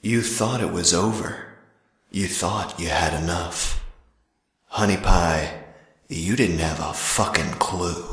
You thought it was over. You thought you had enough. Honey Pie, you didn't have a fucking clue.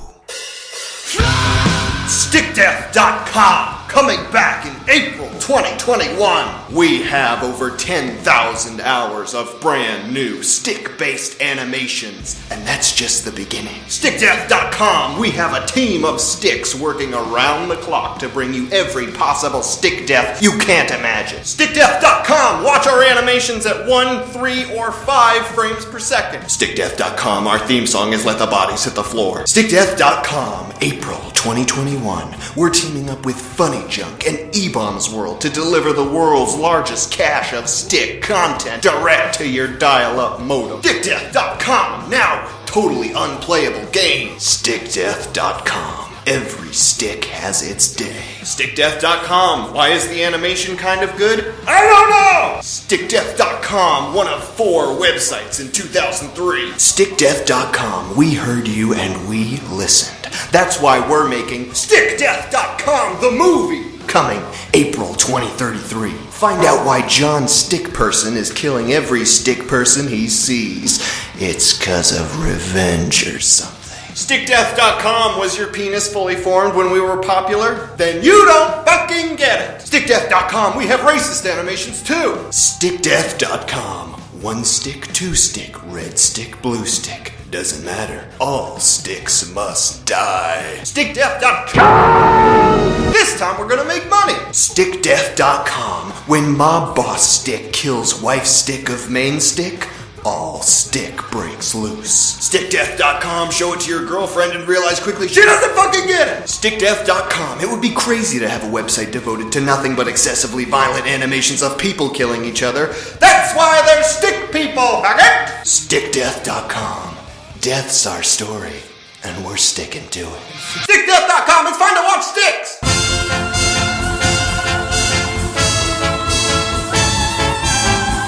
StickDeath.com coming back in April 2021. We have over 10,000 hours of brand new stick based animations, and that's just the beginning. StickDeath.com, we have a team of sticks working around the clock to bring you every possible stick death you can't imagine. StickDeath.com, watch our animations at 1, 3, or 5 frames per second. StickDeath.com, our theme song is Let the Bodies Hit the Floor. StickDeath.com, April 2021. We're teaming up with Funny Junk and eBaum's World to deliver the world's largest cache of stick content direct to your dial-up modem. StickDeath.com, now totally unplayable games. StickDeath.com. Every stick has its day. StickDeath.com. Why is the animation kind of good? I don't know! StickDeath.com, one of four websites in 2003. StickDeath.com. We heard you and we listened. That's why we're making StickDeath.com, the movie! Coming April 2033. Find out why John Stickperson is killing every stick person he sees. It's cause of revenge or something. StickDeath.com was your penis fully formed when we were popular? Then you don't fucking get it! StickDeath.com, we have racist animations too! StickDeath.com, one stick, two stick, red stick, blue stick. Doesn't matter. All sticks must die. StickDeath.com! This time we're gonna make money! StickDeath.com, when Mob Boss Stick kills Wife Stick of Main Stick, all stick breaks loose. StickDeath.com, show it to your girlfriend and realize quickly she doesn't fucking get it! StickDeath.com, it would be crazy to have a website devoted to nothing but excessively violent animations of people killing each other. That's why they're stick people, faggot! StickDeath.com, death's our story, and we're sticking to it. StickDeath.com, it's fun to watch sticks!